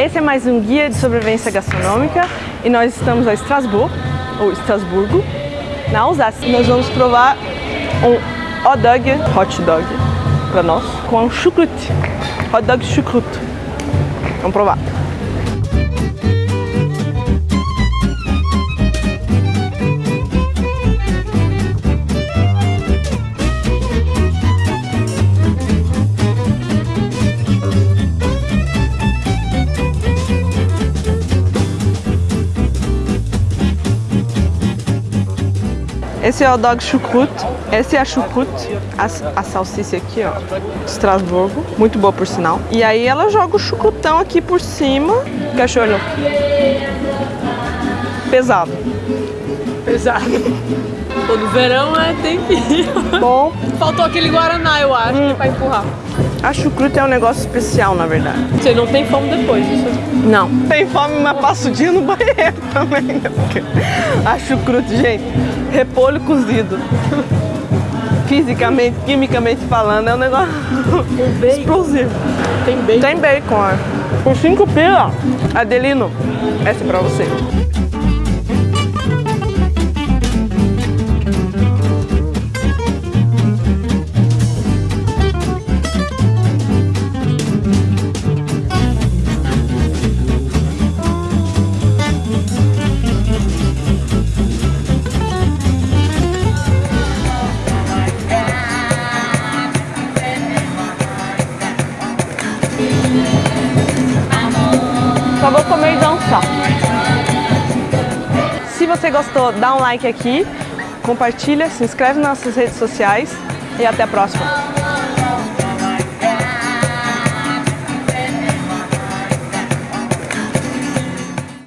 Esse é mais um guia de sobrevivência gastronômica e nós estamos a Estrasburgo, ou Estrasburgo, na Alsácia. Nós vamos provar um hot dog, hot dog para nós, com chucrute, hot dog chucrute. Vamos provar. Esse é o dog chucrute, esse é a chucrute, a, a salsicha aqui, ó, Estrasburgo, muito boa por sinal. E aí ela joga o chucrutão aqui por cima, cachorro. Pesado. Pesado. No verão é, tem que ir. Bom. Faltou aquele Guaraná, eu acho, hum. pra empurrar. A chucrute é um negócio especial, na verdade. Você não tem fome depois, isso? Não. Tem fome, mas passa o dia no banheiro também. Né? A chucrute, gente, repolho cozido. Fisicamente, quimicamente falando, é um negócio explosivo. Tem bacon? Tem bacon, é. Por 5 pila. Adelino, essa é pra você. Só vou comer e dançar. Se você gostou, dá um like aqui, compartilha, se inscreve nas nossas redes sociais e até a próxima.